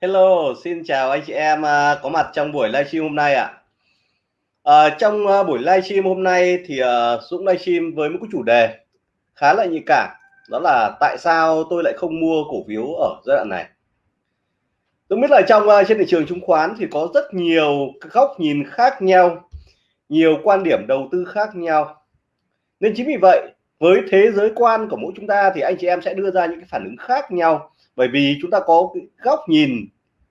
Hello, xin chào anh chị em à, có mặt trong buổi livestream hôm nay ạ. À. À, trong buổi livestream hôm nay thì uh, Dũng livestream với một cái chủ đề khá là nhạy cảm, đó là tại sao tôi lại không mua cổ phiếu ở giai đoạn này. Tôi biết là trong uh, trên thị trường chứng khoán thì có rất nhiều góc nhìn khác nhau, nhiều quan điểm đầu tư khác nhau. Nên chính vì vậy, với thế giới quan của mỗi chúng ta thì anh chị em sẽ đưa ra những cái phản ứng khác nhau bởi vì chúng ta có cái góc nhìn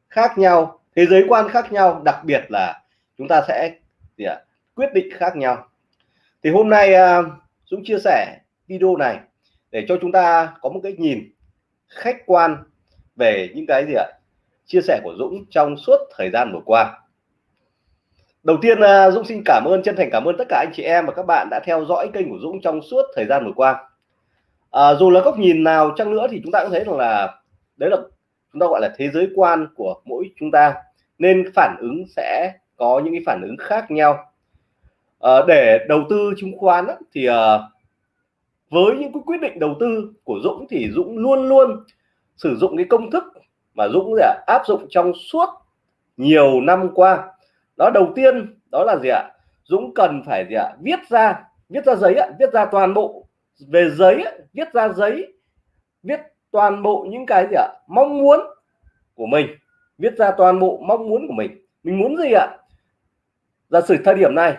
khác nhau thế giới quan khác nhau đặc biệt là chúng ta sẽ gì ạ? quyết định khác nhau thì hôm nay à, Dũng chia sẻ video này để cho chúng ta có một cái nhìn khách quan về những cái gì ạ chia sẻ của Dũng trong suốt thời gian vừa qua đầu tiên à, Dũng xin cảm ơn chân thành cảm ơn tất cả anh chị em và các bạn đã theo dõi kênh của Dũng trong suốt thời gian vừa qua à, dù là góc nhìn nào chăng nữa thì chúng ta cũng thấy rằng là đấy là chúng ta gọi là thế giới quan của mỗi chúng ta. Nên phản ứng sẽ có những cái phản ứng khác nhau. À, để đầu tư chứng khoán á, thì à, với những cái quyết định đầu tư của Dũng thì Dũng luôn luôn sử dụng cái công thức mà Dũng là áp dụng trong suốt nhiều năm qua. Đó đầu tiên đó là gì ạ? Dũng cần phải gì ạ? Viết ra viết ra giấy ạ viết ra toàn bộ về giấy viết ra giấy viết toàn bộ những cái gì ạ? Mong muốn của mình, viết ra toàn bộ mong muốn của mình. Mình muốn gì ạ? Giả sử thời điểm này,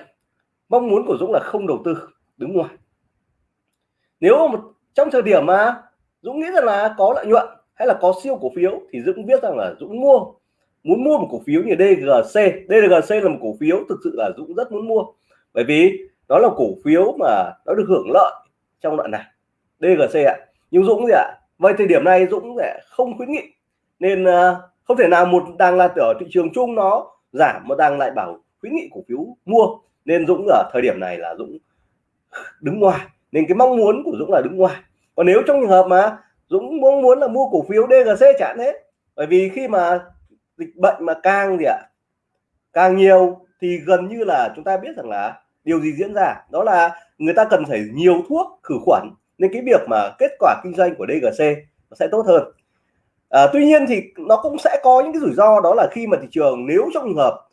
mong muốn của Dũng là không đầu tư, đứng ngoài. Nếu một, trong thời điểm mà Dũng nghĩ rằng là có lợi nhuận hay là có siêu cổ phiếu thì Dũng biết rằng là Dũng mua. Muốn mua một cổ phiếu như DGC DGC là một cổ phiếu thực sự là Dũng rất muốn mua. Bởi vì đó là cổ phiếu mà nó được hưởng lợi trong đoạn này. DGC ạ. Nhưng Dũng gì ạ? Vậy thời điểm này Dũng sẽ không khuyến nghị. Nên ờ, không thể nào một đang là ở thị trường chung nó giảm mà đang lại bảo khuyến nghị cổ phiếu mua. Nên Dũng ở thời điểm này là Dũng đứng ngoài. Nên cái mong muốn của Dũng là đứng ngoài. Còn nếu trong trường hợp mà Dũng mong muốn là mua cổ phiếu DGC chẳng hết bởi vì khi mà dịch bệnh mà càng gì ạ, càng nhiều thì gần như là chúng ta biết rằng là điều gì diễn ra. Đó là người ta cần phải nhiều thuốc khử khuẩn nên cái việc mà kết quả kinh doanh của DGC nó sẽ tốt hơn. À, tuy nhiên thì nó cũng sẽ có những cái rủi ro đó là khi mà thị trường nếu trong trường hợp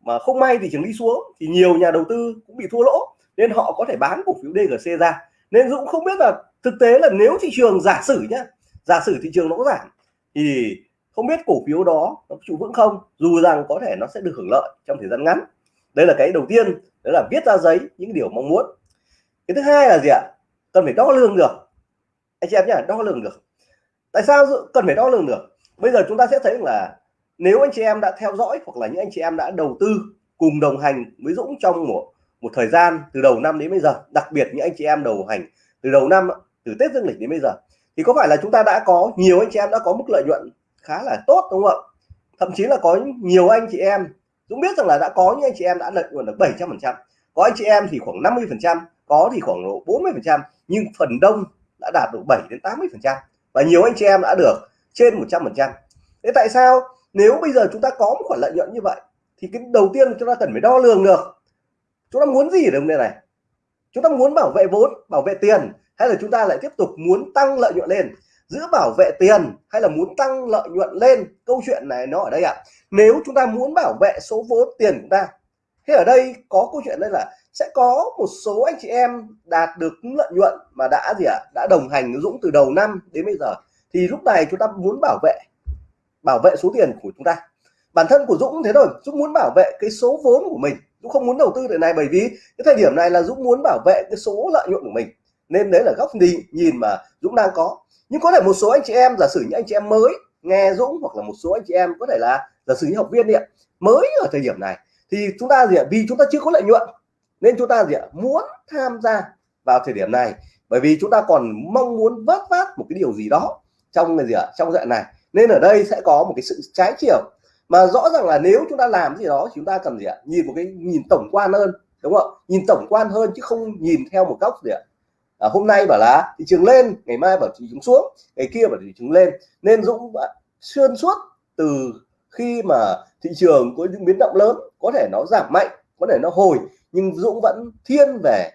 mà không may thị trường đi xuống thì nhiều nhà đầu tư cũng bị thua lỗ nên họ có thể bán cổ phiếu DGC ra. Nên Dũng không biết là thực tế là nếu thị trường giả sử nhá giả sử thị trường nó có giảm thì không biết cổ phiếu đó nó trụ vững không dù rằng có thể nó sẽ được hưởng lợi trong thời gian ngắn. Đây là cái đầu tiên đó là viết ra giấy những điều mong muốn. Cái thứ hai là gì ạ? Cần phải đo lường được. Anh chị em nhé đo lường được. Tại sao cần phải đo lường được? Bây giờ chúng ta sẽ thấy là nếu anh chị em đã theo dõi hoặc là những anh chị em đã đầu tư cùng đồng hành với Dũng trong một một thời gian từ đầu năm đến bây giờ, đặc biệt những anh chị em đầu hành từ đầu năm từ Tết Dương lịch đến bây giờ, thì có phải là chúng ta đã có, nhiều anh chị em đã có mức lợi nhuận khá là tốt đúng không ạ? Thậm chí là có nhiều anh chị em, Dũng biết rằng là đã có những anh chị em đã lợi nhuận được 700 phần trăm, có anh chị em thì khoảng 50 phần trăm, có thì khoảng độ 40 phần trăm nhưng phần đông đã đạt được 7 đến 80 phần trăm và nhiều anh chị em đã được trên 100 phần trăm. Thế tại sao nếu bây giờ chúng ta có một khoản lợi nhuận như vậy, thì cái đầu tiên chúng ta cần phải đo lường được, chúng ta muốn gì ở đồng này? Chúng ta muốn bảo vệ vốn, bảo vệ tiền, hay là chúng ta lại tiếp tục muốn tăng lợi nhuận lên? Giữa bảo vệ tiền hay là muốn tăng lợi nhuận lên? Câu chuyện này nó ở đây ạ. À. nếu chúng ta muốn bảo vệ số vốn tiền của chúng ta, thế ở đây có câu chuyện đây là sẽ có một số anh chị em đạt được lợi nhuận mà đã gì ạ? À, đã đồng hành với Dũng từ đầu năm đến bây giờ. Thì lúc này chúng ta muốn bảo vệ bảo vệ số tiền của chúng ta. Bản thân của Dũng thế rồi Dũng muốn bảo vệ cái số vốn của mình. Dũng không muốn đầu tư để này bởi vì cái thời điểm này là Dũng muốn bảo vệ cái số lợi nhuận của mình. Nên đấy là góc nhìn nhìn mà Dũng đang có. Nhưng có thể một số anh chị em giả sử những anh chị em mới nghe Dũng hoặc là một số anh chị em có thể là giả sử những học viên đi ạ mới ở thời điểm này. Thì chúng ta gì ạ? Vì chúng ta chưa có lợi nhuận nên chúng ta gì ạ? Muốn tham gia vào thời điểm này. Bởi vì chúng ta còn mong muốn vớt vát một cái điều gì đó trong gì ạ? Trong dạng này. Nên ở đây sẽ có một cái sự trái chiều. Mà rõ ràng là nếu chúng ta làm gì đó chúng ta cần gì ạ? Nhìn một cái nhìn tổng quan hơn đúng không nhìn tổng quan hơn chứ không nhìn theo một góc gì ạ? À, hôm nay bảo là thị trường lên ngày mai bảo thị trường xuống ngày kia bảo thị trường lên. Nên Dũng xuyên suốt từ khi mà thị trường có những biến động lớn có thể nó giảm mạnh có thể nó hồi nhưng Dũng vẫn thiên về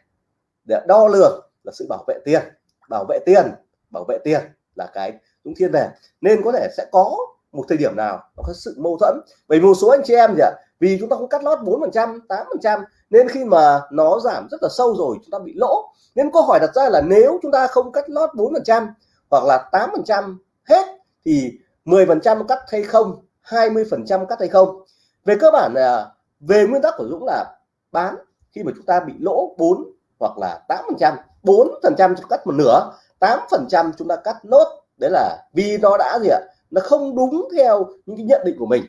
để đo lường là sự bảo vệ tiền, bảo vệ tiền, bảo vệ tiền là cái Dũng thiên về. Nên có thể sẽ có một thời điểm nào nó có sự mâu thuẫn. Bởi một số anh chị em gì ạ, vì chúng ta không cắt lót 4 phần trăm 8 phần trăm, nên khi mà nó giảm rất là sâu rồi, chúng ta bị lỗ. Nên câu hỏi đặt ra là nếu chúng ta không cắt lót 4 phần trăm hoặc là 8 phần trăm hết, thì 10 phần trăm cắt hay không 20 phần trăm cắt hay không? Về cơ bản là, về nguyên tắc của Dũng là bán khi mà chúng ta bị lỗ 4 hoặc là 8 phần trăm 4 phần trăm cắt một nửa 8 phần trăm chúng ta cắt nốt. Đấy là vì nó đã gì ạ? Nó không đúng theo những cái nhận định của mình.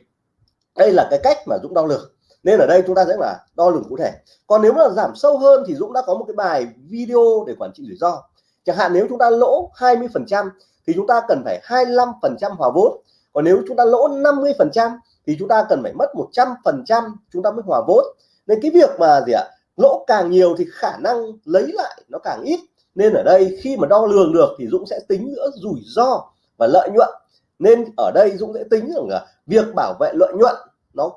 Đây là cái cách mà Dũng đo lường. Nên ở đây chúng ta sẽ là đo lường cụ thể. Còn nếu mà giảm sâu hơn thì Dũng đã có một cái bài video để quản trị rủi ro. Chẳng hạn nếu chúng ta lỗ 20 phần trăm thì chúng ta cần phải 25 phần trăm hòa vốn. Còn nếu chúng ta lỗ 50 phần trăm thì chúng ta cần phải mất 100 phần trăm chúng ta mới hòa vốn nên cái việc mà gì ạ, lỗ càng nhiều thì khả năng lấy lại nó càng ít. Nên ở đây khi mà đo lường được thì Dũng sẽ tính giữa rủi ro và lợi nhuận. Nên ở đây Dũng sẽ tính rằng là việc bảo vệ lợi nhuận nó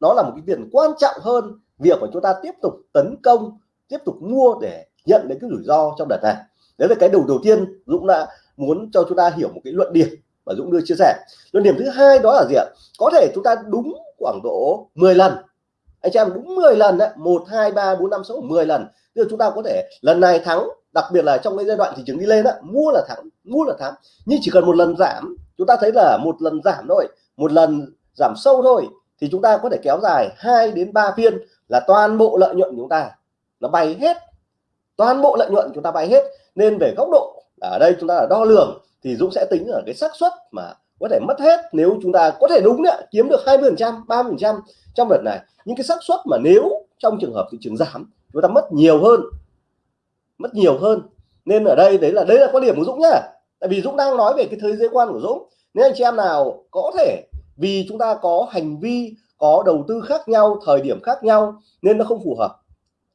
nó là một cái việc quan trọng hơn việc mà chúng ta tiếp tục tấn công, tiếp tục mua để nhận đến cái rủi ro trong đợt này. Đấy là cái đầu đầu tiên Dũng đã muốn cho chúng ta hiểu một cái luận điểm và Dũng đưa chia sẻ. Luận điểm thứ hai đó là gì ạ? Có thể chúng ta đúng khoảng độ 10 lần anh chị em đúng 10 lần đấy. 1 2 3 4 5 6 10 lần. Tức chúng ta có thể lần này thắng đặc biệt là trong cái giai đoạn thị trường đi lên đó, mua là thắng mua là thắng. Nhưng chỉ cần một lần giảm chúng ta thấy là một lần giảm thôi một lần giảm sâu thôi thì chúng ta có thể kéo dài 2 đến 3 phiên là toàn bộ lợi nhuận của chúng ta nó bay hết. Toàn bộ lợi nhuận chúng ta bay hết. Nên về góc độ ở đây chúng ta là đo lường thì Dũng sẽ tính ở cái xác suất mà có thể mất hết nếu chúng ta có thể đúng đấy kiếm được 20 phần trăm 30 phần trăm trong đợt này. Những cái xác suất mà nếu trong trường hợp thị trường giảm, chúng ta mất nhiều hơn, mất nhiều hơn. Nên ở đây đấy là đấy là quan điểm của Dũng nhá. Tại vì Dũng đang nói về cái thế giới quan của Dũng. Nếu anh chị em nào có thể, vì chúng ta có hành vi, có đầu tư khác nhau, thời điểm khác nhau, nên nó không phù hợp.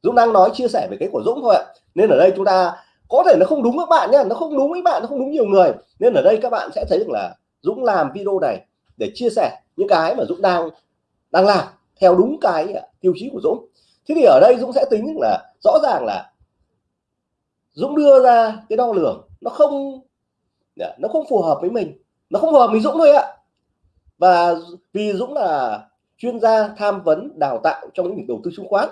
Dũng đang nói, chia sẻ về cái của Dũng thôi ạ. Nên ở đây chúng ta, có thể nó không đúng các bạn nhé nó không đúng với bạn, nó không đúng nhiều người. Nên ở đây các bạn sẽ thấy được là Dũng làm video này để chia sẻ những cái mà Dũng đang đang làm theo đúng cái à, tiêu chí của Dũng. Thế thì ở đây Dũng sẽ tính là rõ ràng là Dũng đưa ra cái đo lường nó không à, nó không phù hợp với mình, nó không phù hợp với Dũng thôi ạ. Và vì Dũng là chuyên gia tham vấn đào tạo trong lĩnh vực đầu tư chứng khoán,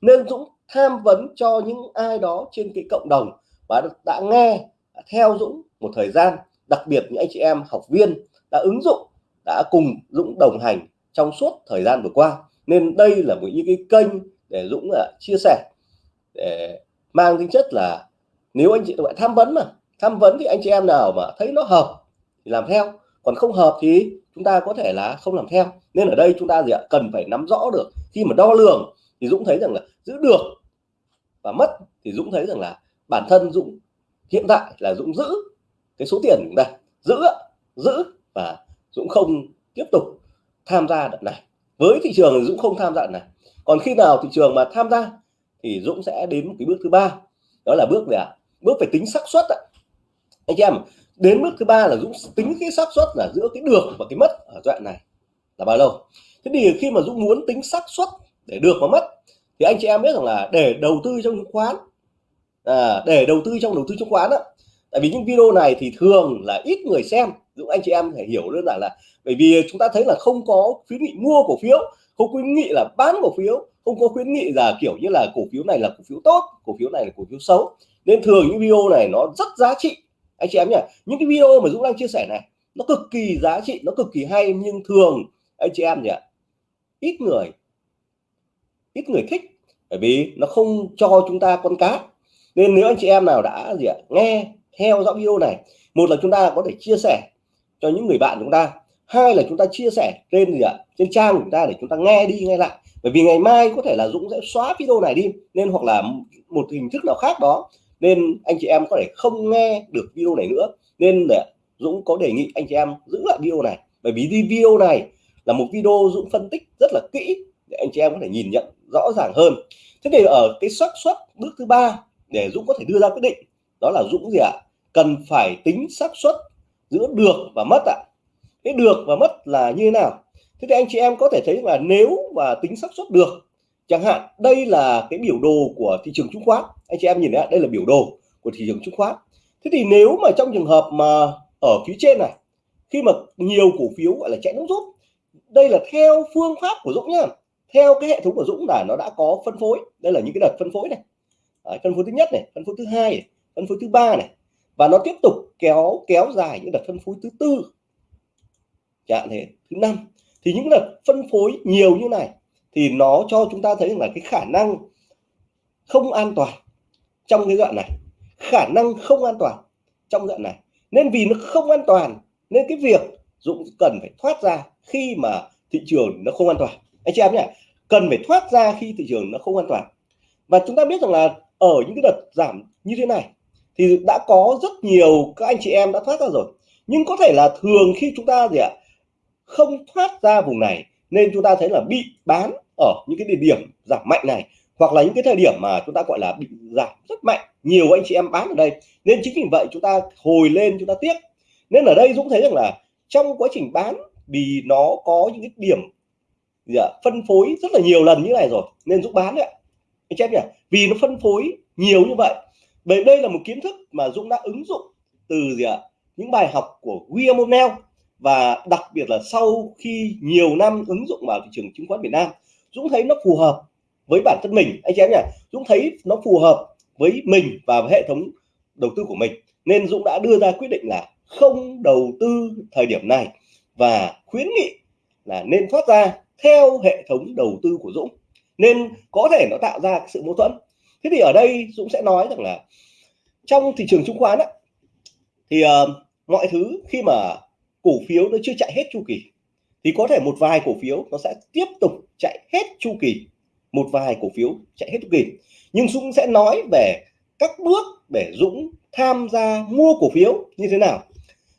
nên Dũng tham vấn cho những ai đó trên cái cộng đồng và đã nghe theo Dũng một thời gian đặc biệt những anh chị em, học viên đã ứng dụng, đã cùng Dũng đồng hành trong suốt thời gian vừa qua. Nên đây là một những cái kênh để Dũng là chia sẻ, để mang tính chất là nếu anh chị bạn tham vấn mà, tham vấn thì anh chị em nào mà thấy nó hợp thì làm theo, còn không hợp thì chúng ta có thể là không làm theo. Nên ở đây chúng ta gì ạ? Cần phải nắm rõ được. Khi mà đo lường thì Dũng thấy rằng là giữ được và mất thì Dũng thấy rằng là bản thân Dũng hiện tại là Dũng giữ cái số tiền chúng ta giữ giữ và Dũng không tiếp tục tham gia đợt này. Với thị trường Dũng không tham gia đợt này. Còn khi nào thị trường mà tham gia thì Dũng sẽ đến một cái bước thứ ba. Đó là bước gì ạ? Bước phải tính xác suất ạ. Anh em đến bước thứ ba là Dũng tính cái xác suất là giữa cái được và cái mất ở đoạn này là bao lâu? Thế thì khi mà Dũng muốn tính xác suất để được và mất thì anh chị em biết rằng là để đầu tư trong chứng khoán à, để đầu tư trong đầu tư chứng khoán đó tại vì những video này thì thường là ít người xem Dũng anh chị em phải hiểu đơn giản là bởi vì chúng ta thấy là không có khuyến nghị mua cổ phiếu, không khuyến nghị là bán cổ phiếu, không có khuyến nghị là kiểu như là cổ phiếu này là cổ phiếu tốt, cổ phiếu này là cổ phiếu xấu. Nên thường những video này nó rất giá trị. Anh chị em nhỉ những cái video mà Dũng đang chia sẻ này, nó cực kỳ giá trị, nó cực kỳ hay, nhưng thường, anh chị em nhỉ ít người ít người thích, bởi vì nó không cho chúng ta con cá. Nên nếu anh chị em nào đã gì ạ, nghe theo dõi video này. Một là chúng ta có thể chia sẻ cho những người bạn chúng ta. Hai là chúng ta chia sẻ trên gì ạ? Trên trang của chúng ta để chúng ta nghe đi, nghe lại. Bởi vì ngày mai có thể là Dũng sẽ xóa video này đi, nên hoặc là một hình thức nào khác đó, nên anh chị em có thể không nghe được video này nữa. Nên để Dũng có đề nghị anh chị em giữ lại video này. Bởi vì video này là một video Dũng phân tích rất là kỹ để anh chị em có thể nhìn nhận rõ ràng hơn. Thế thì ở cái xác suất bước thứ ba để Dũng có thể đưa ra quyết định, đó là Dũng gì ạ? Cần phải tính xác suất giữa được và mất ạ. Cái được và mất là như thế nào? Thế thì anh chị em có thể thấy là nếu mà tính xác suất được chẳng hạn đây là cái biểu đồ của thị trường chứng khoán. Anh chị em nhìn thấy đây là biểu đồ của thị trường chứng khoán. Thế thì nếu mà trong trường hợp mà ở phía trên này khi mà nhiều cổ phiếu gọi là chạy nước rút đây là theo phương pháp của Dũng nhá. Theo cái hệ thống của Dũng là nó đã có phân phối. Đây là những cái đợt phân phối này. Đấy, phân phối thứ nhất này phân phối thứ hai này, phân phối thứ ba này và nó tiếp tục kéo kéo dài những đợt phân phối thứ tư. Chẳng thế, thứ năm. Thì những đợt phân phối nhiều như này thì nó cho chúng ta thấy là cái khả năng không an toàn trong cái đoạn này. Khả năng không an toàn trong đoạn này. Nên vì nó không an toàn, nên cái việc Dũng cần phải thoát ra khi mà thị trường nó không an toàn. Anh chị em nhé, cần phải thoát ra khi thị trường nó không an toàn. Và chúng ta biết rằng là ở những cái đợt giảm như thế này thì đã có rất nhiều các anh chị em đã thoát ra rồi. Nhưng có thể là thường khi chúng ta gì ạ không thoát ra vùng này nên chúng ta thấy là bị bán ở những cái địa điểm giảm mạnh này hoặc là những cái thời điểm mà chúng ta gọi là bị giảm rất mạnh nhiều anh chị em bán ở đây. Nên chính vì vậy chúng ta hồi lên chúng ta tiếc. Nên ở đây Dũng thấy rằng là trong quá trình bán vì nó có những cái điểm gì ạ, phân phối rất là nhiều lần như này rồi nên Dũng bán đấy ạ. Anh chị nhỉ vì nó phân phối nhiều như vậy bởi đây là một kiến thức mà Dũng đã ứng dụng từ gì ạ? Những bài học của William O'Neill và đặc biệt là sau khi nhiều năm ứng dụng vào thị trường chứng khoán Việt Nam, Dũng thấy nó phù hợp với bản thân mình. Anh chị em nhỉ, Dũng thấy nó phù hợp với mình và với hệ thống đầu tư của mình. Nên Dũng đã đưa ra quyết định là không đầu tư thời điểm này và khuyến nghị là nên thoát ra theo hệ thống đầu tư của Dũng. Nên có thể nó tạo ra sự mâu thuẫn thế thì ở đây Dũng sẽ nói rằng là trong thị trường chứng khoán á, thì uh, mọi thứ khi mà cổ phiếu nó chưa chạy hết chu kỳ thì có thể một vài cổ phiếu nó sẽ tiếp tục chạy hết chu kỳ một vài cổ phiếu chạy hết chu kỳ. Nhưng Dũng sẽ nói về các bước để Dũng tham gia mua cổ phiếu như thế nào.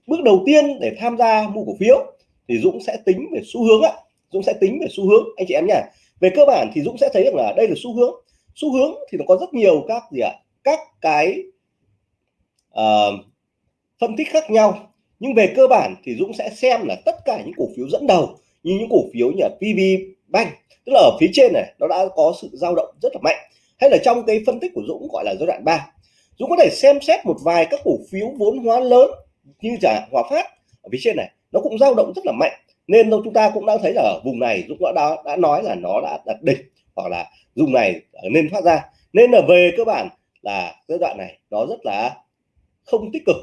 Bước đầu tiên để tham gia mua cổ phiếu thì Dũng sẽ tính về xu hướng ạ Dũng sẽ tính về xu hướng. Anh chị em nhỉ về cơ bản thì Dũng sẽ thấy rằng là đây là xu hướng xu hướng thì nó có rất nhiều các gì ạ? Các cái uh, phân tích khác nhau. Nhưng về cơ bản thì Dũng sẽ xem là tất cả những cổ phiếu dẫn đầu như những cổ phiếu như PV Bank tức là ở phía trên này nó đã có sự dao động rất là mạnh. Hay là trong cái phân tích của Dũng gọi là giai đoạn 3 Dũng có thể xem xét một vài các cổ phiếu vốn hóa lớn như trả Hòa Phát ở phía trên này nó cũng dao động rất là mạnh. Nên chúng ta cũng đã thấy là ở vùng này Dũng đã, đã nói là nó đã đạt đỉnh hoặc là vùng này nên thoát ra. Nên là về cơ bản là giai đoạn này nó rất là không tích cực.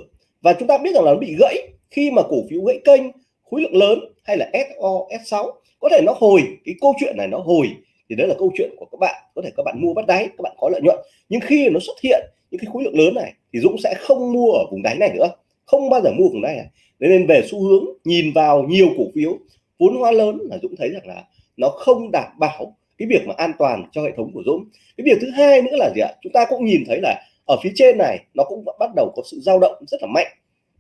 Và chúng ta biết rằng là nó bị gãy. Khi mà cổ phiếu gãy kênh, khối lượng lớn hay là SO S6 có thể nó hồi, cái câu chuyện này nó hồi. Thì đấy là câu chuyện của các bạn, có thể các bạn mua bắt đáy, các bạn có lợi nhuận. Nhưng khi nó xuất hiện những cái khối lượng lớn này, thì Dũng sẽ không mua ở vùng đáy này nữa. Không bao giờ mua vùng đáy này. Nên về xu hướng, nhìn vào nhiều cổ phiếu, vốn hóa lớn là Dũng thấy rằng là nó không đảm bảo cái việc mà an toàn cho hệ thống của Dũng. Cái việc thứ hai nữa là gì ạ? Chúng ta cũng nhìn thấy là ở phía trên này, nó cũng bắt đầu có sự dao động rất là mạnh.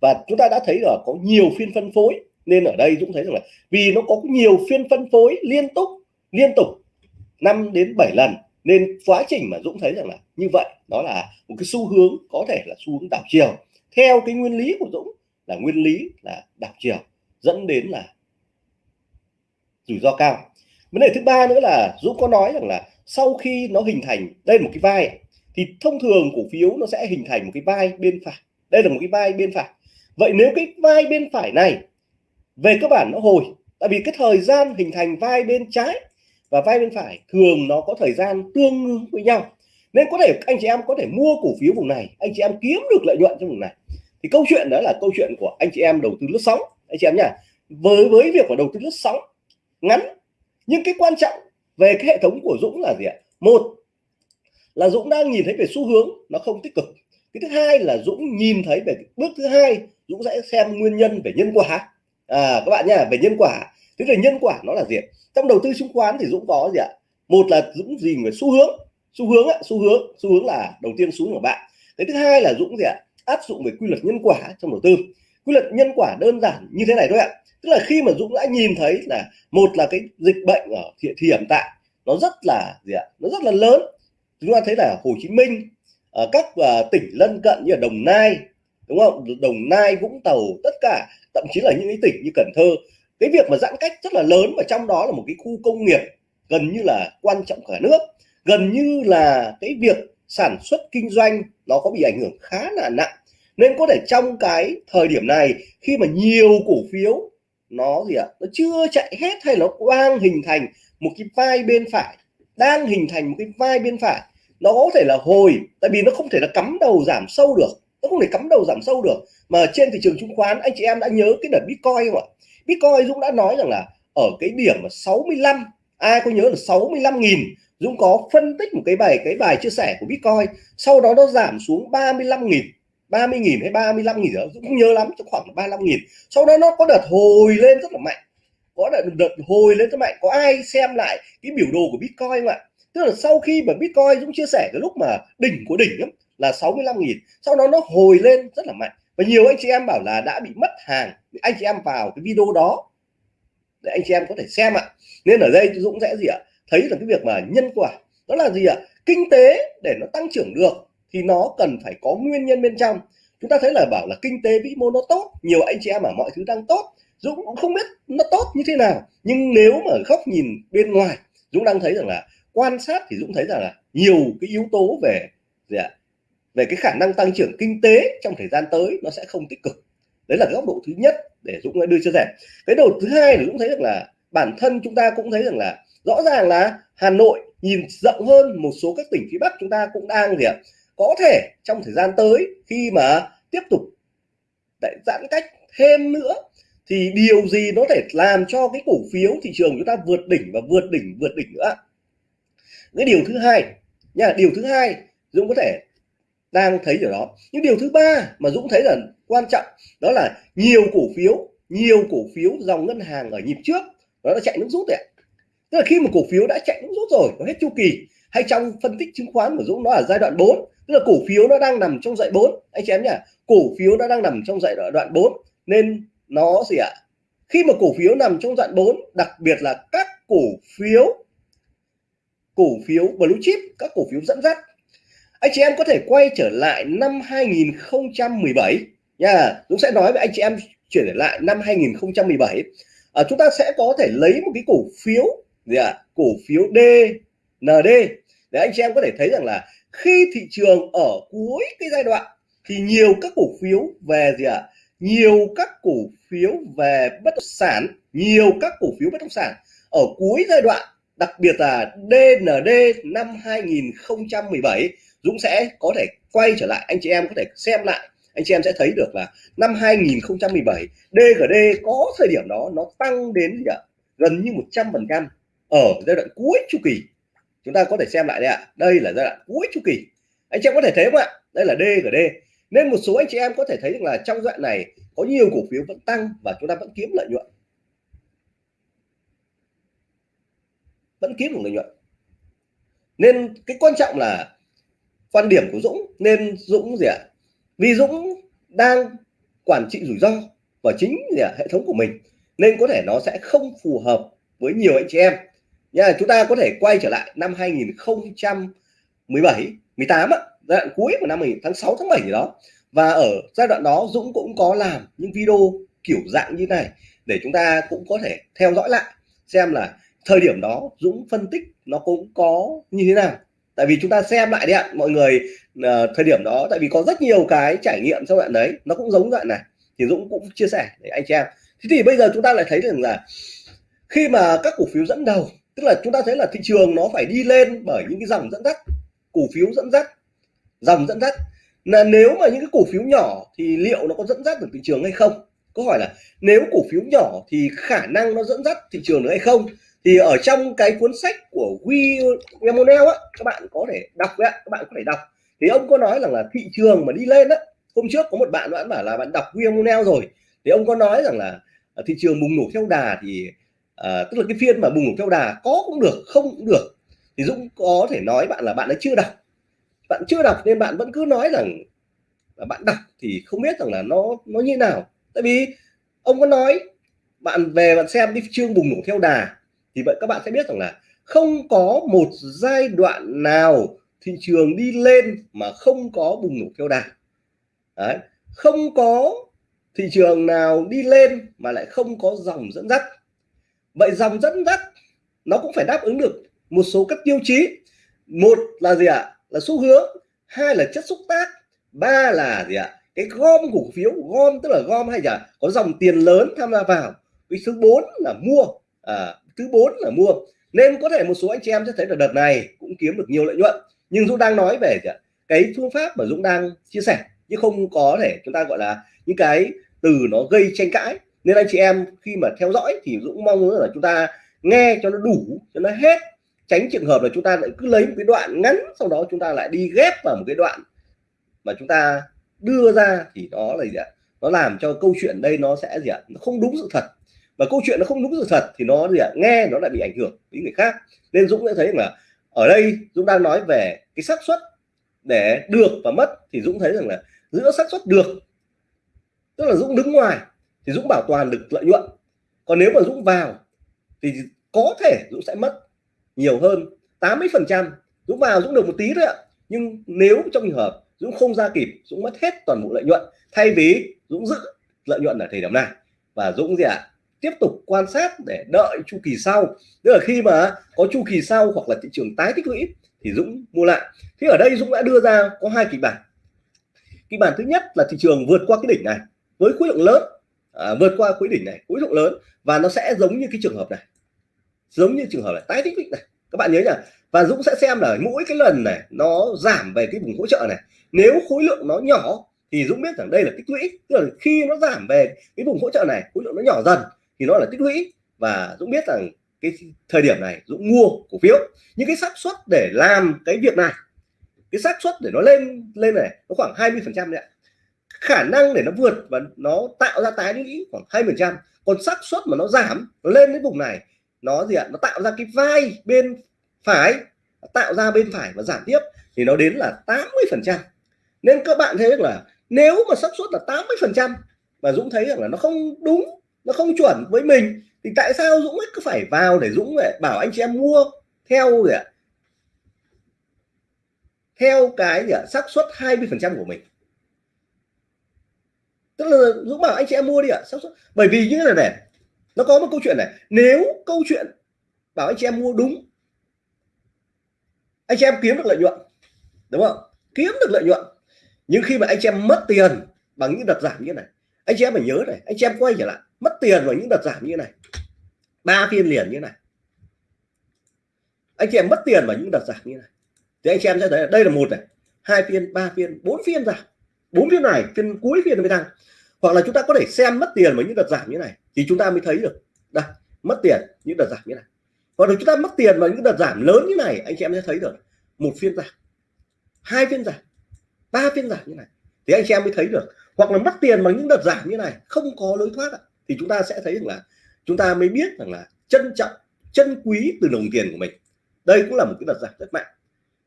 Và chúng ta đã thấy là có nhiều phiên phân phối, nên ở đây Dũng thấy rằng là vì nó có nhiều phiên phân phối liên tục liên tục 5 đến 7 lần, nên quá trình mà Dũng thấy rằng là như vậy, đó là một cái xu hướng, có thể là xu hướng đảo chiều. Theo cái nguyên lý của Dũng là nguyên lý là đảo chiều, dẫn đến là rủi ro cao vấn đề thứ ba nữa là Dũng có nói rằng là sau khi nó hình thành đây là một cái vai, thì thông thường cổ phiếu nó sẽ hình thành một cái vai bên phải. Đây là một cái vai bên phải. Vậy nếu cái vai bên phải này về cơ bản nó hồi, tại vì cái thời gian hình thành vai bên trái và vai bên phải thường nó có thời gian tương ứng với nhau. Nên có thể anh chị em có thể mua cổ phiếu vùng này, anh chị em kiếm được lợi nhuận trong vùng này. Thì câu chuyện đó là câu chuyện của anh chị em đầu tư lướt sóng. Anh chị em nhá, với với việc của đầu tư lướt sóng ngắn nhưng cái quan trọng về cái hệ thống của Dũng là gì ạ? Một là Dũng đang nhìn thấy về xu hướng nó không tích cực. Cái thứ hai là Dũng nhìn thấy về bước thứ hai Dũng sẽ xem nguyên nhân về nhân quả. À các bạn nhá về nhân quả. Thế về nhân quả nó là gì trong đầu tư chứng khoán thì Dũng có gì ạ? Một là Dũng gì về xu hướng xu hướng á, xu hướng xu hướng là đầu tiên xuống của bạn. Cái thứ hai là Dũng gì ạ? Áp dụng về quy luật nhân quả trong đầu tư quy luật nhân quả đơn giản như thế này thôi ạ. Tức là khi mà Dũng đã nhìn thấy là một là cái dịch bệnh ở hiện thì hiện tại nó rất là gì ạ? Nó rất là lớn. Chúng ta thấy là Hồ Chí Minh ở các uh, tỉnh lân cận như là Đồng Nai đúng không? Đồng Nai Vũng Tàu tất cả thậm chí là những cái tỉnh như Cần Thơ. Cái việc mà giãn cách rất là lớn và trong đó là một cái khu công nghiệp gần như là quan trọng cả nước. Gần như là cái việc sản xuất kinh doanh nó có bị ảnh hưởng khá là nặng nên có thể trong cái thời điểm này, khi mà nhiều cổ phiếu, nó gì ạ, nó chưa chạy hết hay nó đang hình thành một cái vai bên phải, đang hình thành một cái vai bên phải, nó có thể là hồi, tại vì nó không thể là cắm đầu giảm sâu được, nó không thể cắm đầu giảm sâu được. Mà trên thị trường chứng khoán, anh chị em đã nhớ cái đợt bitcoin không ạ? Bitcoin dũng đã nói rằng là ở cái điểm 65 ai có nhớ là 65.000 Dũng có phân tích một cái bài cái bài chia sẻ của Bitcoin, sau đó nó giảm xuống 35.000 30 nghìn hay 35 nghìn nữa Dũng nhớ lắm cho khoảng 35 nghìn. Sau đó nó có đợt hồi lên rất là mạnh. Có đợt, đợt hồi lên rất mạnh. Có ai xem lại cái biểu đồ của Bitcoin không ạ? Tức là sau khi mà Bitcoin Dũng chia sẻ cái lúc mà đỉnh của đỉnh ấy, là 65 nghìn. Sau đó nó hồi lên rất là mạnh. Và nhiều anh chị em bảo là đã bị mất hàng. Anh chị em vào cái video đó để anh chị em có thể xem ạ. Nên ở đây Dũng sẽ gì ạ? Thấy là cái việc mà nhân quả đó là gì ạ? Kinh tế để nó tăng trưởng được thì nó cần phải có nguyên nhân bên trong. Chúng ta thấy là bảo là kinh tế vĩ mô nó tốt, nhiều anh chị em ở mọi thứ đang tốt. Dũng cũng không biết nó tốt như thế nào, nhưng nếu mà góc nhìn bên ngoài, Dũng đang thấy rằng là quan sát thì Dũng thấy rằng là nhiều cái yếu tố về gì ạ? Về cái khả năng tăng trưởng kinh tế trong thời gian tới nó sẽ không tích cực. Đấy là góc độ thứ nhất để Dũng đưa chia sẻ cái đầu thứ hai thì Dũng thấy rằng là bản thân chúng ta cũng thấy rằng là rõ ràng là Hà Nội nhìn rộng hơn một số các tỉnh phía Bắc chúng ta cũng đang gì ạ? Có thể trong thời gian tới, khi mà tiếp tục để giãn cách thêm nữa, thì điều gì nó thể làm cho cái cổ phiếu thị trường chúng ta vượt đỉnh và vượt đỉnh vượt đỉnh nữa? Cái điều thứ hai, nha, điều thứ hai Dũng có thể đang thấy điều đó. Nhưng điều thứ ba mà Dũng thấy là quan trọng, đó là nhiều cổ phiếu, nhiều cổ phiếu dòng ngân hàng ở nhịp trước, nó đã chạy nước rút đấy tức là khi mà cổ phiếu đã chạy nước rút rồi, nó hết chu kỳ, hay trong phân tích chứng khoán của Dũng, nó ở giai đoạn 4 tức là cổ phiếu nó đang nằm trong dạy 4 anh chị em nhỉ? Cổ phiếu nó đang nằm trong dạy đoạn 4 nên nó gì ạ? Khi mà cổ phiếu nằm trong đoạn 4 đặc biệt là các cổ phiếu cổ phiếu blue chip các cổ phiếu dẫn dắt anh chị em có thể quay trở lại năm 2017 nha. Dũng sẽ nói với anh chị em chuyển lại năm 2017 à, chúng ta sẽ có thể lấy một cái cổ phiếu gì ạ? À? cổ phiếu DND để anh chị em có thể thấy rằng là khi thị trường ở cuối cái giai đoạn thì nhiều các cổ phiếu về gì ạ à? nhiều các cổ phiếu về bất động sản, nhiều các cổ phiếu bất động sản ở cuối giai đoạn, đặc biệt là DND năm 2017 Dũng sẽ có thể quay trở lại, anh chị em có thể xem lại, anh chị em sẽ thấy được là năm 2017 DGD có thời điểm đó nó tăng đến gì ạ gần như 100 phần trăm ở giai đoạn cuối chu kỳ chúng ta có thể xem lại đây ạ. Đây là giai đoạn cuối chu kỳ. Anh chị em có thể thấy không ạ? Đây là D của D, nên một số anh chị em có thể thấy rằng là trong giai đoạn này có nhiều cổ phiếu vẫn tăng và chúng ta vẫn kiếm lợi nhuận. Vẫn kiếm được lợi nhuận. Nên cái quan trọng là quan điểm của Dũng. Nên Dũng gì ạ? Vì Dũng đang quản trị rủi ro và chính là hệ thống của mình. Nên có thể nó sẽ không phù hợp với nhiều anh chị em nha chúng ta có thể quay trở lại năm 2017 18 á, giai đoạn cuối của năm mình tháng 6 tháng 7 gì đó. Và ở giai đoạn đó Dũng cũng có làm những video kiểu dạng như này để chúng ta cũng có thể theo dõi lại xem là thời điểm đó Dũng phân tích nó cũng có như thế nào. Tại vì chúng ta xem lại đi ạ mọi người uh, thời điểm đó tại vì có rất nhiều cái trải nghiệm trong đoạn đấy nó cũng giống đoạn này thì Dũng cũng chia sẻ để anh chị em. Thế thì bây giờ chúng ta lại thấy rằng là khi mà các cổ phiếu dẫn đầu tức là chúng ta thấy là thị trường nó phải đi lên bởi những cái dòng dẫn dắt, cổ phiếu dẫn dắt, dòng dẫn dắt. Là nếu mà những cái cổ phiếu nhỏ thì liệu nó có dẫn dắt được thị trường hay không? Câu hỏi là nếu cổ phiếu nhỏ thì khả năng nó dẫn dắt thị trường được hay không? Thì ở trong cái cuốn sách của William á, các bạn có thể đọc đấy các bạn có thể đọc. Thì ông có nói rằng là thị trường mà đi lên á, hôm trước có một bạn bạn bảo là bạn đọc William rồi. Thì ông có nói rằng là thị trường bùng nổ theo đà thì à, tức là cái phiên mà bùng nổ theo đà có cũng được không cũng được. Thì Dũng có thể nói bạn là bạn ấy chưa đọc. Bạn chưa đọc nên bạn vẫn cứ nói rằng là bạn đọc thì không biết rằng là nó nó như nào. Tại vì ông có nói bạn về bạn xem đi chương bùng nổ theo đà thì vậy các bạn sẽ biết rằng là không có một giai đoạn nào thị trường đi lên mà không có bùng nổ theo đà. Đấy. không có thị trường nào đi lên mà lại không có dòng dẫn dắt vậy dòng dẫn dắt nó cũng phải đáp ứng được một số các tiêu chí. Một là gì ạ? Là xu hướng. Hai là chất xúc tác. Ba là gì ạ? Cái gom cổ phiếu gom tức là gom hay là có dòng tiền lớn tham gia vào. Cái thứ bốn là mua. À, thứ bốn là mua. Nên có thể một số anh chị em sẽ thấy là đợt này cũng kiếm được nhiều lợi nhuận. Nhưng Dũng đang nói về cái phương pháp mà Dũng đang chia sẻ chứ không có thể chúng ta gọi là những cái từ nó gây tranh cãi nên anh chị em khi mà theo dõi thì Dũng mong muốn là chúng ta nghe cho nó đủ, cho nó hết. Tránh trường hợp là chúng ta lại cứ lấy một cái đoạn ngắn, sau đó chúng ta lại đi ghép vào một cái đoạn mà chúng ta đưa ra thì nó là gì ạ? Nó làm cho câu chuyện đây nó sẽ gì ạ? Nó không đúng sự thật. Và câu chuyện nó không đúng sự thật thì nó gì ạ? Nghe nó lại bị ảnh hưởng đến người khác. Nên Dũng đã thấy là ở đây Dũng đang nói về cái xác suất để được và mất, thì Dũng thấy rằng là giữa xác suất được, tức là Dũng đứng ngoài thì Dũng bảo toàn được lợi nhuận. Còn nếu mà Dũng vào, thì có thể Dũng sẽ mất nhiều hơn 80 phần trăm. Dũng vào Dũng được một tí thôi ạ. Nhưng nếu trong trường hợp Dũng không ra kịp, Dũng mất hết toàn bộ lợi nhuận. Thay vì Dũng giữ lợi nhuận ở thời điểm này. Và Dũng gì ạ? À? tiếp tục quan sát để đợi chu kỳ sau. Tức là khi mà có chu kỳ sau hoặc là thị trường tái tích lũy, thì Dũng mua lại. Thì ở đây Dũng đã đưa ra có hai kịch bản. Kịch bản thứ nhất là thị trường vượt qua cái đỉnh này với khối lượng lớn à, vượt qua quỹ đỉnh này khối lượng lớn. Và nó sẽ giống như cái trường hợp này. Giống như trường hợp này. Tái tích lũy này. Các bạn nhớ nhá và Dũng sẽ xem là mỗi cái lần này nó giảm về cái vùng hỗ trợ này. Nếu khối lượng nó nhỏ thì Dũng biết rằng đây là tích lũy. Tức là khi nó giảm về cái vùng hỗ trợ này khối lượng nó nhỏ dần thì nó là tích lũy. Và Dũng biết rằng cái thời điểm này Dũng mua cổ phiếu. Những cái xác suất để làm cái việc này cái xác suất để nó lên lên này nó khoảng 20 phần trăm đấy ạ khả năng để nó vượt và nó tạo ra tái lũy khoảng hai phần trăm. Còn xác suất mà nó giảm nó lên đến vùng này, nó gì ạ? Nó tạo ra cái vai bên phải, tạo ra bên phải và giảm tiếp thì nó đến là 80 phần trăm. Nên các bạn thấy là nếu mà xác suất là 80 phần trăm mà Dũng thấy rằng là nó không đúng, nó không chuẩn với mình, thì tại sao Dũng cứ phải vào để Dũng lại bảo anh chị em mua theo gì ạ? Theo cái gì ạ? Xác suất 20 phần trăm của mình tức là Dũng bảo anh chị em mua đi ạ à? bởi vì như thế này này, nó có một câu chuyện này. Nếu câu chuyện bảo anh chị em mua đúng, anh chị em kiếm được lợi nhuận, đúng không? Kiếm được lợi nhuận. Nhưng khi mà anh chị em mất tiền bằng những đợt giảm như này, anh chị em phải nhớ này, anh chị em quay trở lại, mất tiền vào những đợt giảm như này, ba phiên liền như này. Anh chị em mất tiền vào những đợt giảm như này. Thì anh chị em sẽ thấy đây là một này, hai phiên, ba phiên, bốn phiên giảm bốn phiên này, phiên cuối phiên mới tăng. Hoặc là chúng ta có thể xem mất tiền vào những đợt giảm như này, thì chúng ta mới thấy được, đây, mất tiền, những đợt giảm như này. Hoặc là chúng ta mất tiền vào những đợt giảm lớn như này, anh chị em sẽ thấy được, một phiên giảm, hai phiên giảm, ba phiên giảm như này. Thì anh chị em mới thấy được. Hoặc là mất tiền bằng những đợt giảm như này, không có lối thoát thì chúng ta sẽ thấy rằng là chúng ta mới biết rằng là trân trọng chân quý từ đồng tiền của mình. Đây cũng là một cái đợt giảm rất mạnh.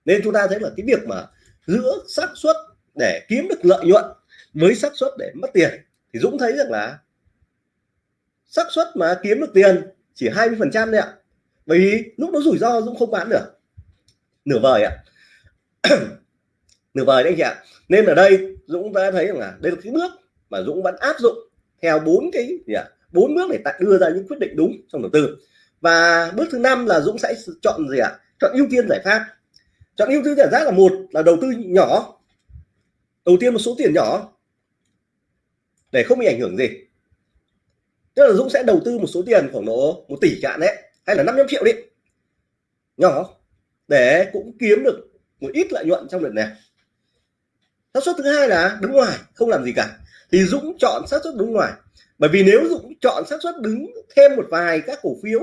Nên chúng ta thấy là cái việc mà giữa xác suất để kiếm được lợi nhuận với xác suất để mất tiền. Thì Dũng thấy rằng là xác suất mà kiếm được tiền chỉ 20 phần trăm đấy ạ. Bởi vì lúc đó rủi ro Dũng không bán được. Nửa vời ạ. Nửa vời đấy anh chị ạ. Nên ở đây Dũng đã thấy rằng là đây là cái bước mà Dũng vẫn áp dụng theo bốn cái gì ạ? Bốn bước để đưa ra những quyết định đúng trong đầu tư. Và bước thứ năm là Dũng sẽ chọn gì ạ? Chọn ưu tiên giải pháp. Chọn ưu tiên giải pháp là một là đầu tư nhỏ đầu tiên một số tiền nhỏ để không bị ảnh hưởng gì. Tức là Dũng sẽ đầu tư một số tiền khoảng độ một tỷ cạn đấy, hay là 500 triệu đi. Nhỏ, để cũng kiếm được một ít lợi nhuận trong đợt này. Xác suất thứ hai là đứng ngoài, không làm gì cả. Thì Dũng chọn xác suất đứng ngoài. Bởi vì nếu Dũng chọn xác suất đứng thêm một vài các cổ phiếu,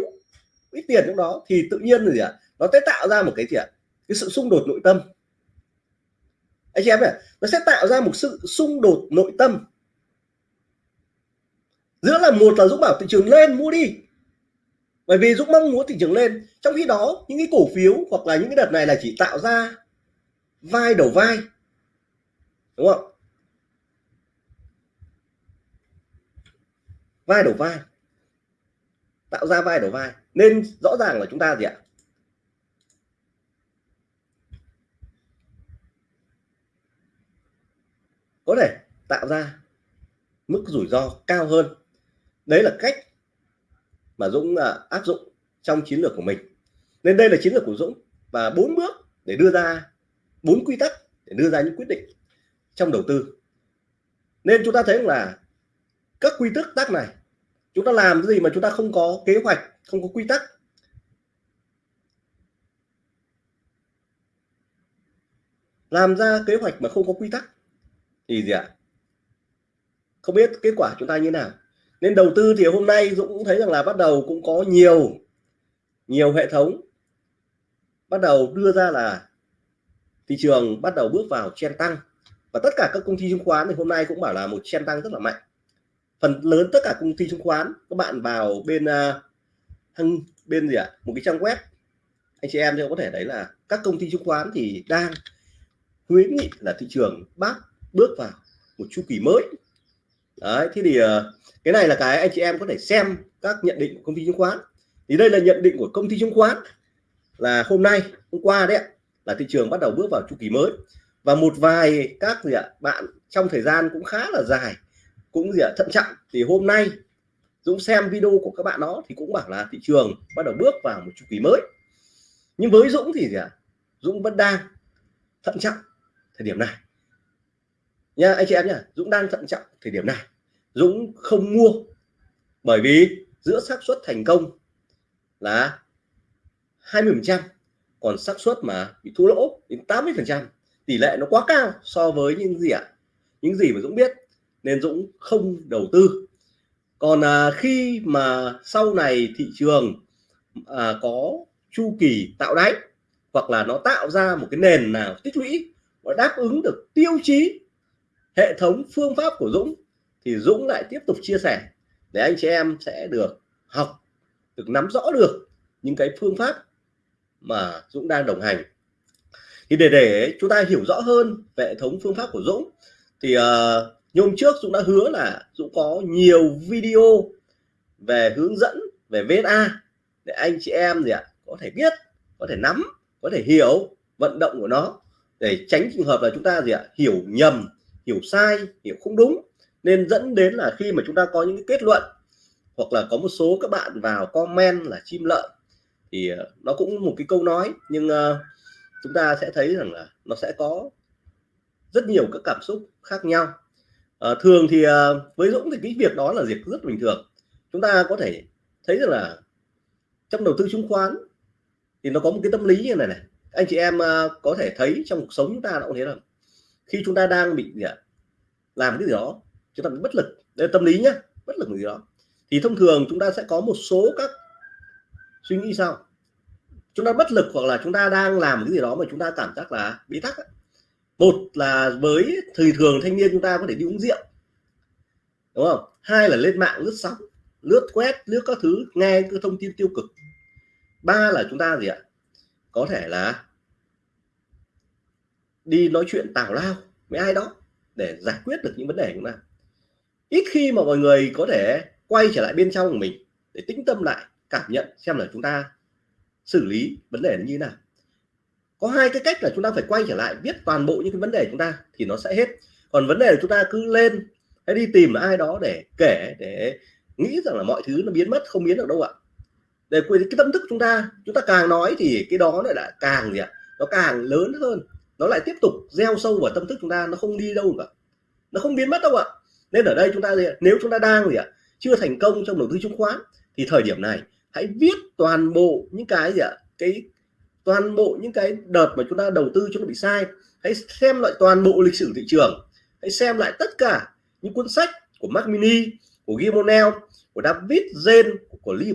ít tiền trong đó, thì tự nhiên gì ạ? Nó sẽ tạo ra một cái gì ạ? Cái sự xung đột nội tâm anh chị em này nó sẽ tạo ra một sự xung đột nội tâm. Giữa là một là Dũng bảo thị trường lên, mua đi. Bởi vì Dũng mong muốn thị trường lên. Trong khi đó, những cái cổ phiếu hoặc là những cái đợt này là chỉ tạo ra vai đầu vai. Đúng không? Vai đầu vai. Tạo ra vai đầu vai. Nên rõ ràng là chúng ta gì ạ? Có thể tạo ra mức rủi ro cao hơn. Đấy là cách mà Dũng à, áp dụng trong chiến lược của mình. Nên đây là chiến lược của Dũng và bốn bước để đưa ra, bốn quy tắc để đưa ra những quyết định trong đầu tư. Nên chúng ta thấy là các quy tắc tắc này, chúng ta làm cái gì mà chúng ta không có kế hoạch, không có quy tắc. Làm ra kế hoạch mà không có quy tắc thì gì ạ? Không biết kết quả chúng ta như nào. Nên đầu tư thì hôm nay Dũng cũng thấy rằng là bắt đầu cũng có nhiều nhiều hệ thống bắt đầu đưa ra là thị trường bắt đầu bước vào chen tăng. Và tất cả các công ty chứng khoán thì hôm nay cũng bảo là một chen tăng rất là mạnh. Phần lớn tất cả công ty chứng khoán các bạn vào bên uh, bên gì ạ? Một cái trang web. Anh chị em thì có thể thấy là các công ty chứng khoán thì đang khuyến nghị là thị trường bác bước vào một chu kỳ mới. Đấy, thế thì ờ, cái này là cái anh chị em có thể xem các nhận định của công ty chứng khoán. Thì đây là nhận định của công ty chứng khoán là hôm nay, hôm qua đấy là thị trường bắt đầu bước vào chu kỳ mới. Và một vài các gì ạ, bạn trong thời gian cũng khá là dài, cũng gì ạ, thận trọng. Thì hôm nay, Dũng xem video của các bạn đó thì cũng bảo là thị trường bắt đầu bước vào một chu kỳ mới. Nhưng với Dũng thì gì ạ, Dũng vẫn đang thận trọng thời điểm này nha anh chị em nhá Dũng đang thận trọng thời điểm này Dũng không mua bởi vì giữa xác suất thành công là 20% còn xác suất mà bị thua lỗ đến 80% tỷ lệ nó quá cao so với những gì ạ à? những gì mà Dũng biết nên Dũng không đầu tư còn à, khi mà sau này thị trường à, có chu kỳ tạo đáy hoặc là nó tạo ra một cái nền nào tích lũy và đáp ứng được tiêu chí hệ thống phương pháp của Dũng thì Dũng lại tiếp tục chia sẻ để anh chị em sẽ được học được nắm rõ được những cái phương pháp mà Dũng đang đồng hành. Thì để để chúng ta hiểu rõ hơn về hệ thống phương pháp của Dũng thì uh, như hôm trước Dũng đã hứa là Dũng có nhiều video về hướng dẫn về VSA để anh chị em gì ạ có thể biết có thể nắm có thể hiểu vận động của nó để tránh trường hợp là chúng ta gì ạ hiểu nhầm hiểu sai hiểu không đúng nên dẫn đến là khi mà chúng ta có những cái kết luận hoặc là có một số các bạn vào comment là chim lợn thì ờ, nó cũng một cái câu nói. Nhưng uh, chúng ta sẽ thấy rằng là nó sẽ có rất nhiều các cảm xúc khác nhau. Uh, thường thì uh, với Dũng thì cái việc đó là việc rất bình thường. Chúng ta có thể thấy rằng là trong đầu tư chứng khoán thì nó có một cái tâm lý như này này. Anh chị em uh, có thể thấy trong cuộc sống chúng ta cũng thế là khi chúng ta đang bị gì ạ làm cái gì đó chúng ta bị bất lực. Đây tâm lý nhá, bất lực gì đó. Thì thông thường chúng ta sẽ có một số các suy nghĩ sau, chúng ta bất lực hoặc là chúng ta đang làm cái gì đó mà chúng ta cảm giác là bị tắc một là với thời thường thanh niên chúng ta có thể đi uống rượu đúng không? Hai là lên mạng lướt sóng lướt quét lướt các thứ nghe cái thông tin tiêu cực. Ba là chúng ta gì ạ? Có thể là đi nói chuyện tào lao với ai đó để giải quyết được những vấn đề của chúng ta. Ít khi mà mọi người có thể quay trở lại bên trong của mình để tĩnh tâm lại, cảm nhận xem là chúng ta xử lý vấn đề như thế nào. Có hai cái cách là chúng ta phải quay trở lại viết toàn bộ những cái vấn đề chúng ta thì nó sẽ hết. Còn vấn đề là chúng ta cứ lên hay đi tìm ai đó để kể, để nghĩ rằng là mọi thứ nó biến mất, không biến được đâu ạ. Để cái tâm thức chúng ta chúng ta càng nói thì cái đó lại là càng gì ạ? Nó càng lớn hơn nó lại tiếp tục gieo sâu vào tâm thức chúng ta, nó không đi đâu cả. Nó không biến mất đâu ạ. Nên ở đây chúng ta nếu chúng ta đang gì ạ, chưa thành công trong đầu tư chứng khoán, thì thời điểm này, hãy viết toàn bộ những cái gì ạ, cái, toàn bộ những cái đợt mà chúng ta đầu tư cho nó bị sai. Hãy xem lại toàn bộ lịch sử thị trường. Hãy xem lại tất cả những cuốn sách của mac Mini, của Gimonel của David Zen của Lee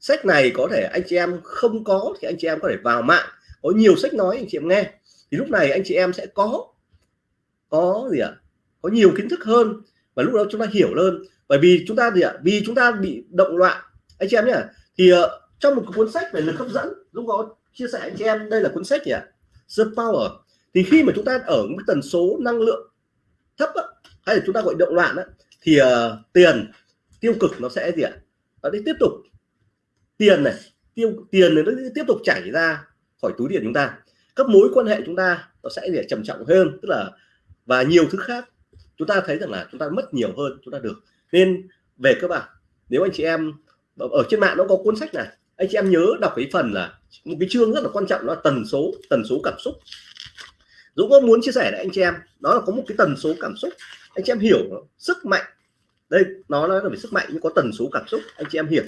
sách này có thể anh chị em không có thì anh chị em có thể vào mạng. Có nhiều sách nói anh chị em nghe thì lúc này anh chị em sẽ có có gì ạ? Có nhiều kiến thức hơn và lúc đó chúng ta hiểu hơn. Bởi vì chúng ta gì ạ? Vì chúng ta bị động loạn. Anh chị em nhé thì uh, trong một cuốn sách về lực hấp dẫn lúc có chia sẻ anh chị em đây là cuốn sách gì ạ? The Power. Thì khi mà chúng ta ở một tần số năng lượng thấp á, hay là chúng ta gọi động loạn á, thì uh, tiền tiêu cực nó sẽ gì ạ? Nó đi tiếp tục tiền này tiêu tiền này nó tiếp tục chảy ra khỏi túi tiền chúng ta các mối quan hệ chúng ta nó sẽ để trầm trọng hơn, tức là, và nhiều thứ khác. Chúng ta thấy rằng là chúng ta mất nhiều hơn chúng ta được. Nên về các bạn nếu anh chị em, ở trên mạng nó có cuốn sách này, anh chị em nhớ đọc cái phần là một cái chương rất là quan trọng đó là tần số tần số cảm xúc. Dũng có muốn chia sẻ với anh chị em? Đó là có một cái tần số cảm xúc. Anh chị em hiểu sức mạnh. Đây, nó nói là về sức mạnh nhưng có tần số cảm xúc, anh chị em hiểu.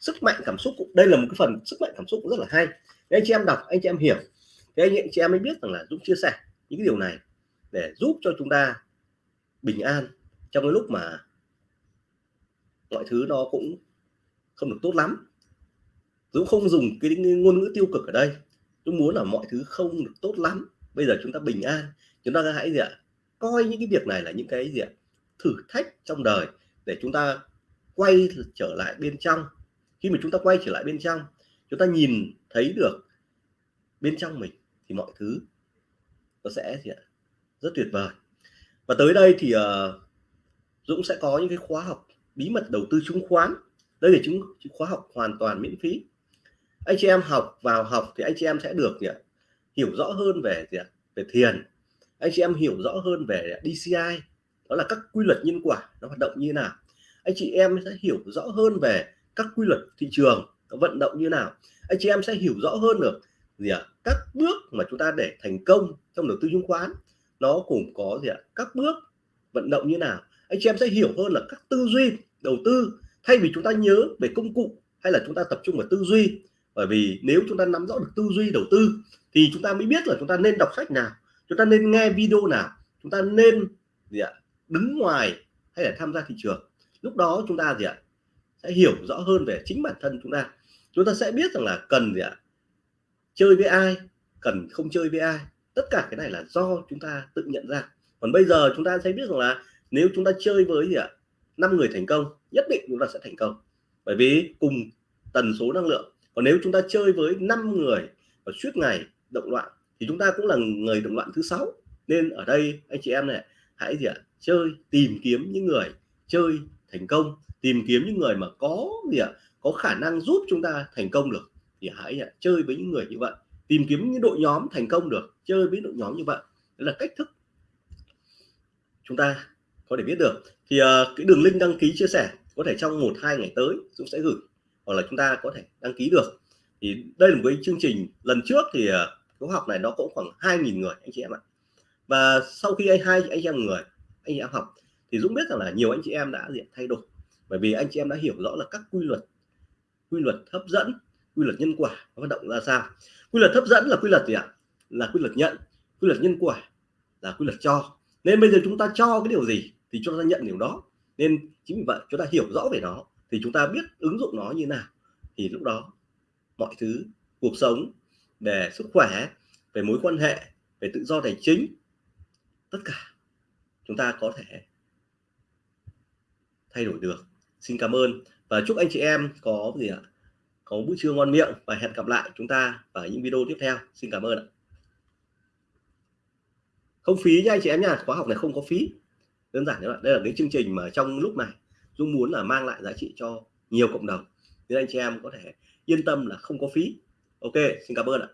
Sức mạnh cảm xúc đây là một cái phần sức mạnh cảm xúc cũng rất là hay. Để anh chị em đọc, anh chị em hiểu thế anh chị em mới biết rằng là Dũng chia sẻ những cái điều này để giúp cho chúng ta bình an trong cái lúc mà mọi thứ nó cũng không được tốt lắm. Dũng không dùng cái ngôn ngữ tiêu cực ở đây. Dũng muốn là mọi thứ không được tốt lắm. Bây giờ chúng ta bình an. Chúng ta hãy gì ạ? Coi những cái việc này là những cái gì ạ? Thử thách trong đời để chúng ta quay trở lại bên trong. Khi mà chúng ta quay trở lại bên trong, chúng ta nhìn thấy được bên trong mình thì mọi thứ nó sẽ gì ạ à, rất tuyệt vời. Và tới đây thì uh, Dũng sẽ có những cái khóa học bí mật đầu tư chứng khoán. Đây là chứng khóa học hoàn toàn miễn phí. Anh chị em học vào học thì anh chị em sẽ được gì ạ à, hiểu rõ hơn về gì ạ à, về thiền. Anh chị em hiểu rõ hơn về DCI đó là các quy luật nhân quả nó hoạt động như thế nào. Anh chị em sẽ hiểu rõ hơn về các quy luật thị trường nó vận động như nào. Anh chị em sẽ hiểu rõ hơn được gì ạ? Các bước mà chúng ta để thành công trong đầu tư chứng khoán, nó cũng có gì ạ? Các bước vận động như nào? Anh chị em sẽ hiểu hơn là các tư duy đầu tư. Thay vì chúng ta nhớ về công cụ hay là chúng ta tập trung vào tư duy, bởi vì nếu chúng ta nắm rõ được tư duy đầu tư thì chúng ta mới biết là chúng ta nên đọc sách nào, chúng ta nên nghe video nào, chúng ta nên gì ạ? Đứng ngoài hay là tham gia thị trường. Lúc đó chúng ta gì ạ? Sẽ hiểu rõ hơn về chính bản thân chúng ta. Chúng ta sẽ biết rằng là cần gì ạ? Chơi với ai, cần không chơi với ai. Tất cả cái này là do chúng ta tự nhận ra. Còn bây giờ chúng ta sẽ biết rằng là nếu chúng ta chơi với gì ạ? Năm người thành công, nhất định chúng ta sẽ thành công. Bởi vì cùng tần số năng lượng. Còn nếu chúng ta chơi với 5 người và suốt ngày động loạn, thì chúng ta cũng là người động loạn thứ sáu. Nên ở đây, anh chị em này, hãy gì ạ? Chơi, tìm kiếm những người chơi thành công. Tìm kiếm những người mà có gì ạ? Có khả năng giúp chúng ta thành công được thì hãy à, chơi với những người như vậy tìm kiếm những đội nhóm thành công được chơi với đội nhóm như vậy. Đó là cách thức chúng ta có thể biết được. Thì uh, cái đường link đăng ký chia sẻ có thể trong một hai ngày tới Dũng sẽ gửi hoặc là chúng ta có thể đăng ký được. Thì đây là một cái chương trình lần trước thì uh, khóa học này nó cũng khoảng 2.000 người anh chị em ạ. Và sau khi anh hai anh chị em người anh chị em học thì Dũng biết rằng là nhiều anh chị em đã diện thay đổi. Bởi vì anh chị em đã hiểu rõ là các quy luật quy luật hấp dẫn quy luật nhân quả hoạt động ra sao? Quy luật hấp dẫn là quy luật gì ạ? Là quy luật nhận, quy luật nhân quả, là quy luật cho. Nên bây giờ chúng ta cho cái điều gì thì chúng ta nhận điều đó. Nên chính vì vậy chúng ta hiểu rõ về nó thì chúng ta biết ứng dụng nó như nào. Thì lúc đó mọi thứ, cuộc sống về sức khỏe, về mối quan hệ, về tự do tài chính, tất cả chúng ta có thể thay đổi được. Xin cảm ơn. Và chúc anh chị em có gì ạ? Có bữa trưa ngon miệng và hẹn gặp lại chúng ta ở những video tiếp theo. Xin cảm ơn ạ. Không phí nha anh chị em nha, khóa học này không có phí. Đơn giản như vậy đây là cái chương trình mà trong lúc này Dung muốn là mang lại giá trị cho nhiều cộng đồng. Nên anh chị em có thể yên tâm là không có phí. Ok, xin cảm ơn ạ.